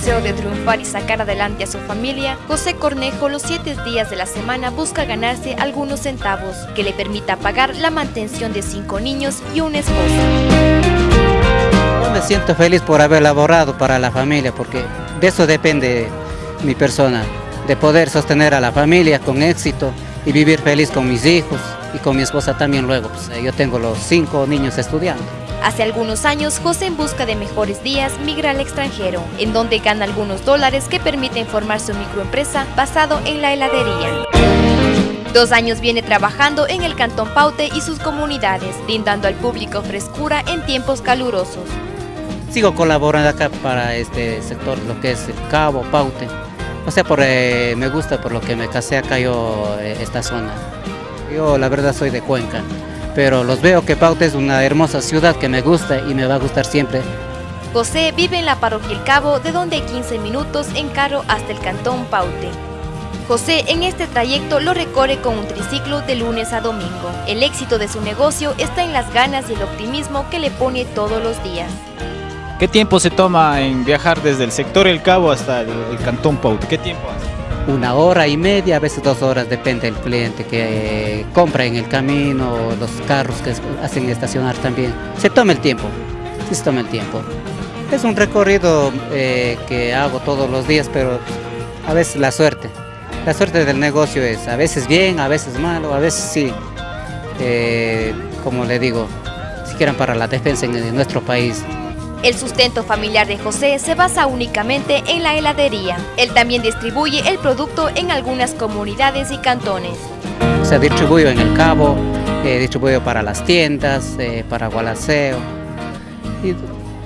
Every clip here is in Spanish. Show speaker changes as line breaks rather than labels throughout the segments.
de triunfar y sacar adelante a su familia, José Cornejo los siete días de la semana busca ganarse algunos centavos que le permita pagar la mantención de cinco niños y una esposa.
Me siento feliz por haber laborado para la familia porque de eso depende mi persona, de poder sostener a la familia con éxito y vivir feliz con mis hijos y con mi esposa también luego. Pues, yo tengo los cinco niños estudiando.
Hace algunos años, José en busca de mejores días migra al extranjero, en donde gana algunos dólares que permiten formar su microempresa basado en la heladería. Dos años viene trabajando en el Cantón Paute y sus comunidades, brindando al público frescura en tiempos calurosos.
Sigo colaborando acá para este sector, lo que es el Cabo, Paute. O sea, por, eh, me gusta por lo que me casé acá yo, eh, esta zona. Yo la verdad soy de Cuenca pero los veo que Paute es una hermosa ciudad que me gusta y me va a gustar siempre.
José vive en la parroquia El Cabo, de donde hay 15 minutos en carro hasta el cantón Paute. José en este trayecto lo recorre con un triciclo de lunes a domingo. El éxito de su negocio está en las ganas y el optimismo que le pone todos los días.
¿Qué tiempo se toma en viajar desde el sector El Cabo hasta el, el cantón Paute? ¿Qué tiempo hace?
Una hora y media, a veces dos horas, depende del cliente que compra en el camino, los carros que hacen estacionar también. Se toma el tiempo, se toma el tiempo. Es un recorrido eh, que hago todos los días, pero a veces la suerte. La suerte del negocio es a veces bien, a veces malo, a veces sí. Eh, como le digo, si quieren para la defensa en nuestro país,
el sustento familiar de José se basa únicamente en la heladería. Él también distribuye el producto en algunas comunidades y cantones.
Se distribuye en el Cabo, eh, distribuyo para las tiendas, eh, para Gualaceo. Y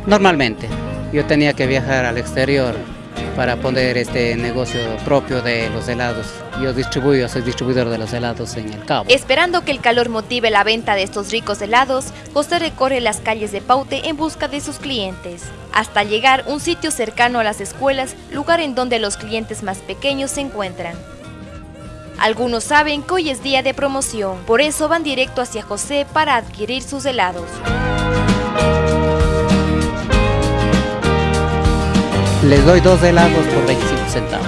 normalmente, yo tenía que viajar al exterior para poner este negocio propio de los helados. Yo distribuyo, soy distribuidor de los helados en el Cabo.
Esperando que el calor motive la venta de estos ricos helados, José recorre las calles de Paute en busca de sus clientes, hasta llegar un sitio cercano a las escuelas, lugar en donde los clientes más pequeños se encuentran. Algunos saben que hoy es día de promoción, por eso van directo hacia José para adquirir sus helados.
Les doy dos helados por 25 centavos.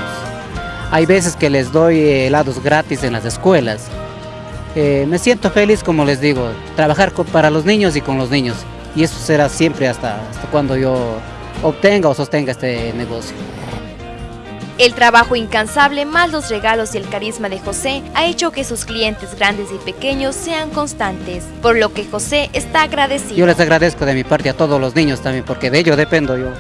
Hay veces que les doy helados gratis en las escuelas. Eh, me siento feliz, como les digo, trabajar para los niños y con los niños. Y eso será siempre hasta, hasta cuando yo obtenga o sostenga este negocio.
El trabajo incansable más los regalos y el carisma de José ha hecho que sus clientes grandes y pequeños sean constantes, por lo que José está agradecido.
Yo les agradezco de mi parte a todos los niños también, porque de ello dependo yo.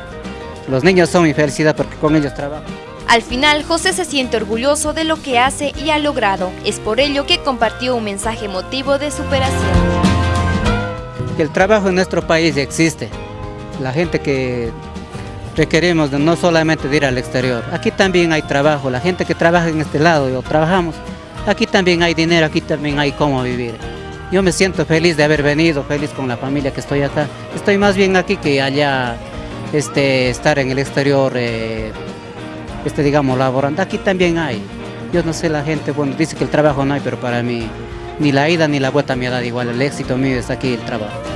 Los niños son mi felicidad porque con ellos trabajo.
Al final, José se siente orgulloso de lo que hace y ha logrado. Es por ello que compartió un mensaje emotivo de superación.
El trabajo en nuestro país existe. La gente que requerimos no solamente de ir al exterior. Aquí también hay trabajo. La gente que trabaja en este lado, yo trabajamos. Aquí también hay dinero, aquí también hay cómo vivir. Yo me siento feliz de haber venido, feliz con la familia que estoy acá. Estoy más bien aquí que allá este, estar en el exterior, eh, este, digamos, laborando. Aquí también hay. Yo no sé, la gente, bueno, dice que el trabajo no hay, pero para mí ni la ida ni la vuelta me dado igual. El éxito mío es aquí el trabajo.